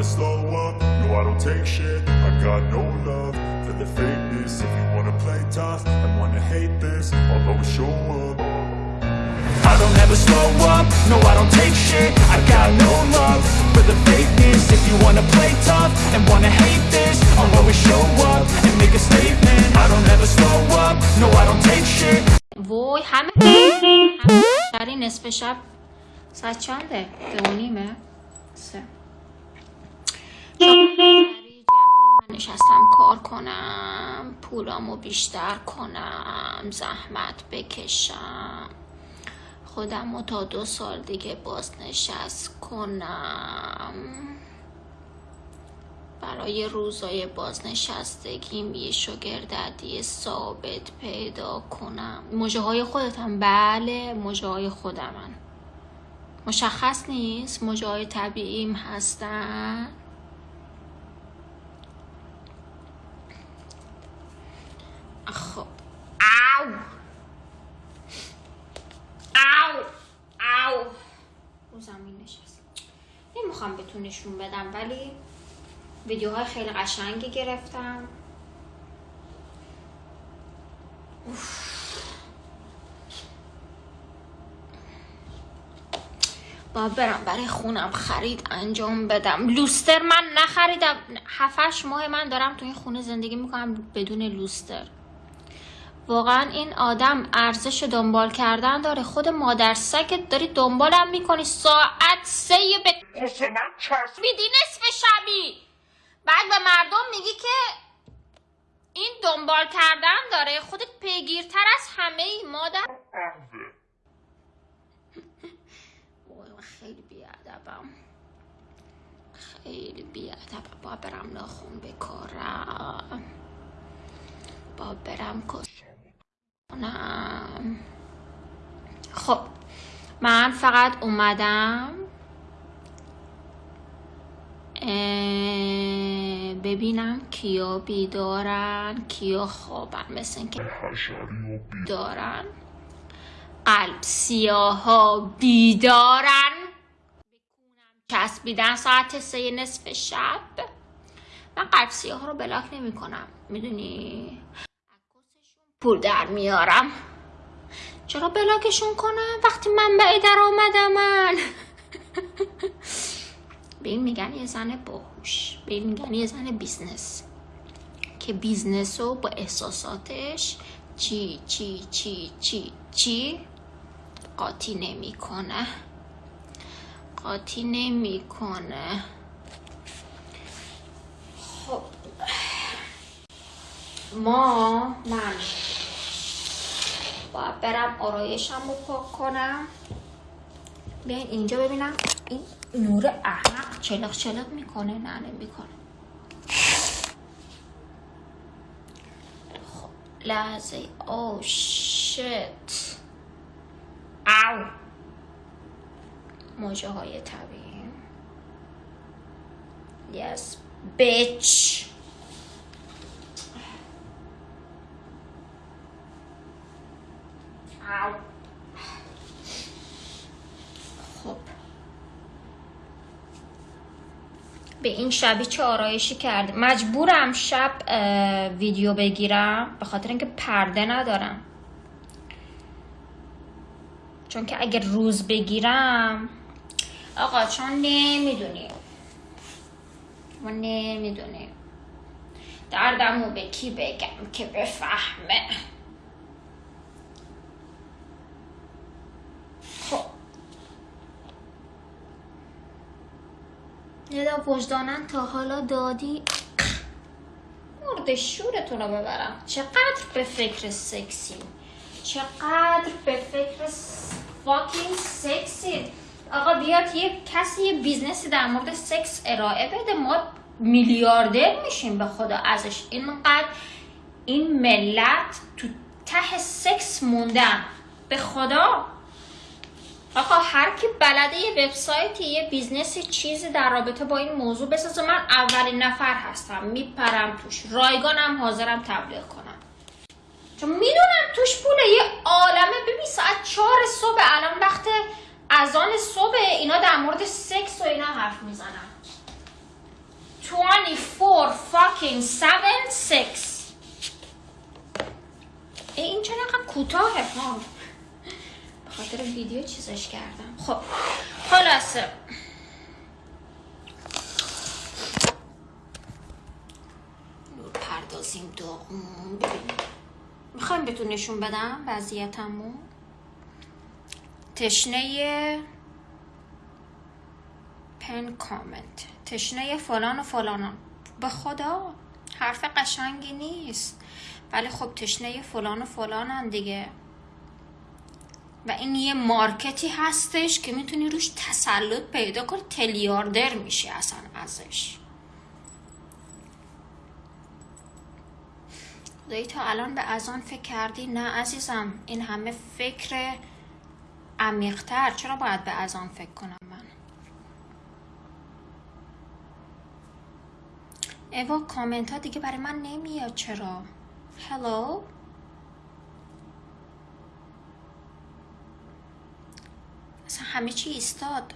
never slow up, no I don't take shit I got no love for the fakeness If you wanna play tough and wanna hate this I'll always show up I don't ever slow up, no I don't take shit I got no love for the fakeness If you wanna play tough and wanna hate this I'll always show up and make a statement I don't ever slow up, no I don't take shit وای همه شری نصف شب ساعت چنده؟ دو و نیمه؟ سه نشستم کار کنم پولامو بیشتر کنم زحمت بکشم. خودم تا دو سال دیگه بازنشست کنم. برای روزای بازنشستگیم یه شگرددی ثابت پیدا کنم. موجه های خودتم؟ بله موجه های خودمن. مشخص نیست؟ موجه های طبیعیم هستن خب او او او رو زمین نشست نمی‌خوام بهتون نشون بدم. ولی ویدیوهای خیلی قشنگی گرفتم. با برم برای خونم خرید انجام بدم. لوستر من نخریدم. هفتش ماه من دارم تو این خونه زندگی می‌کنم بدون لوستر. واقعا این آدم ارزش دنبال کردن داره. خود مادر سگت داری دنبالم می‌کنی. ساعت سه به میدی نصف شبی. بعد به مردم میگی که این دنبال کردن داره. خودت پیگیرتر از همه ای مادر. خیلی بیادبم. خیلی بیادبم. با برم ناخون بکارم. با برم کنم خب من فقط اومدم ببینم کیا بیدارن کیا خوابن مثل اینکه دارن قلب سیاها بیدارن. چسبیدن ساعت سه نصف شب. من قلب سیاه رو block نمی کنم می‌دونی؟ پول در میارم. چرا block شون کنم؟ وقتی منبع درآمد من. به این میگن یه زن باهوش. به این میگن یه زن business. که business رو با احساساتش چی چی چی چی چی؟ قاطی نمی‌کنه. قاطی نمی‌کنه. خب. ما من. باید برم آرایشم رو پاک کنم. بیاین اینجا ببینم. این نور احمق چلق چلق می‌کنه نه نمی‌کنه خب لحظه. او شت او موجه های طبیعی. yes bitch خب. به این شبی چه آرایشی کرده مجبورم شب ویدیو بگیرم. به خاطر اینکه پرده ندارم. چون که اگر روز بگیرم آقا چون نمی‌دونیم ما نمی‌دونیم دردمو به کی بگم که بفهمه. ندا وجدانن تا حالا دادی. مرد شورتون رو ببرم. چقدر به فکر سکسی؟ چقدر به فکر fucking سکسی؟ آقا بیاد یه کسی یه business ی در مورد سکس ارائه بده. ما میلیاردر میشیم به خدا ازش. اینقدر این ملت تو ته سکس موندن. به خدا؟ آقا هر کی بلده یه وبسایتی یه business ی چیزی در رابطه با این موضوع بسازه من اولین نفر هستم. میپرم توش. رایگانم حاضرم تبلیغ کنم. چون می‌دونم توش پوله. یه عالمه. ببین ساعت چهار صبح. الان وقت اذان صبح. اینا در مورد سکس و اینا حرف می‌زنن. fucking 7 6 این چرا کوتاهه ها خاطر ویدیو چیزش کردم. خب خلاصه. نور پردازیم داغون. می‌خوایم بهتون نشون بدم وضعیتمو؟ تشنه پن کامنت. تشنه فلان و فلان. به خدا حرف قشنگی نیست. ولی خب تشنه فلان و فلانن دیگه. و این یه مارکتی هستش که می‌تونی روش تسلط پیدا کنی. تلیاردر میشی اصلا ازش. خدایی تا الان به از آن فکر کردی؟ نه عزیزم این همه فکر عمیقتر. چرا باید به از آن فکر کنم من؟ ایوا کامنت ها دیگه برای من نمیاد. چرا؟ هلو همه چی ایستاد.